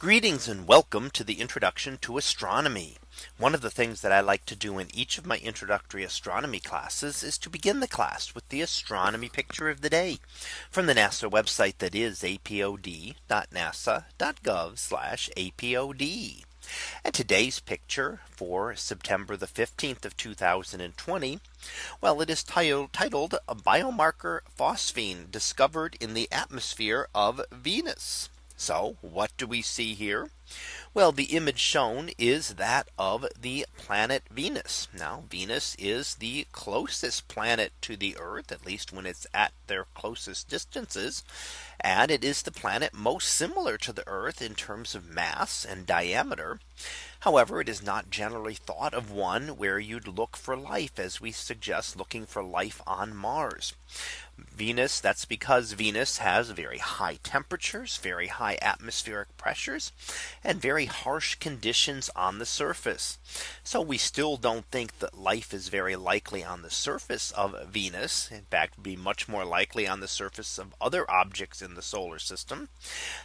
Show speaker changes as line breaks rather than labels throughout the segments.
Greetings and welcome to the introduction to astronomy. One of the things that I like to do in each of my introductory astronomy classes is to begin the class with the astronomy picture of the day from the NASA website that is apod.nasa.gov apod. And today's picture for September the 15th of 2020. Well, it is titled, titled a biomarker phosphine discovered in the atmosphere of Venus. So what do we see here? Well, the image shown is that of the planet Venus. Now Venus is the closest planet to the Earth, at least when it's at their closest distances. And it is the planet most similar to the Earth in terms of mass and diameter. However, it is not generally thought of one where you'd look for life as we suggest looking for life on Mars. Venus, that's because Venus has very high temperatures, very high atmospheric pressures, and very harsh conditions on the surface. So we still don't think that life is very likely on the surface of Venus. In fact, be much more likely on the surface of other objects in the solar system.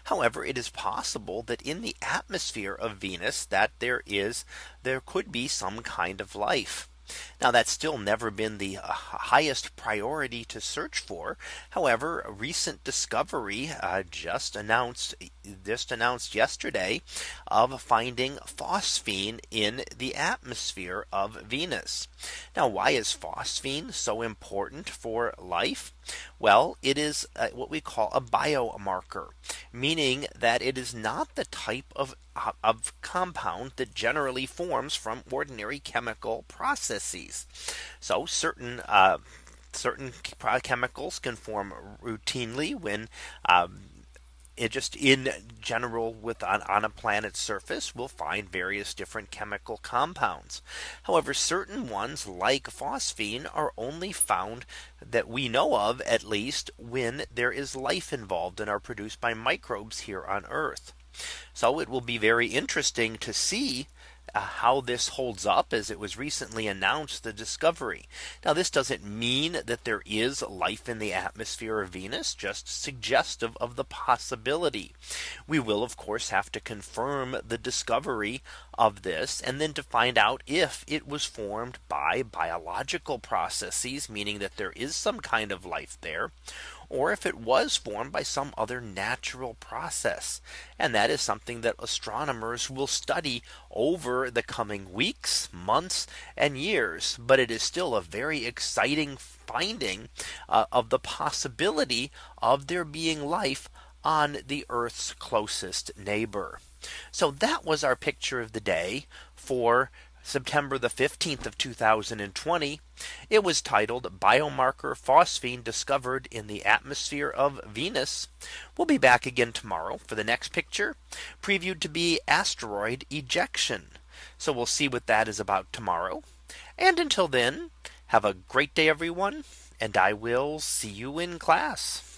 However, it is possible that in the atmosphere of Venus that there is there could be some kind of life. Now that's still never been the uh, highest priority to search for. However, a recent discovery uh, just announced just announced yesterday of finding phosphine in the atmosphere of Venus. Now, why is phosphine so important for life? Well, it is uh, what we call a biomarker, meaning that it is not the type of uh, of compound that generally forms from ordinary chemical processes. So certain uh, certain chemicals can form routinely when um, it just in general with on, on a planet's surface we'll find various different chemical compounds. However, certain ones like phosphine are only found that we know of at least when there is life involved and are produced by microbes here on Earth. So it will be very interesting to see uh, how this holds up as it was recently announced the discovery. Now this doesn't mean that there is life in the atmosphere of Venus just suggestive of the possibility. We will of course have to confirm the discovery of this and then to find out if it was formed by biological processes meaning that there is some kind of life there or if it was formed by some other natural process. And that is something that astronomers will study over over the coming weeks, months, and years. But it is still a very exciting finding uh, of the possibility of there being life on the Earth's closest neighbor. So that was our picture of the day for September the 15th of 2020. It was titled biomarker phosphine discovered in the atmosphere of Venus. We'll be back again tomorrow for the next picture previewed to be asteroid ejection. So we'll see what that is about tomorrow. And until then, have a great day, everyone, and I will see you in class.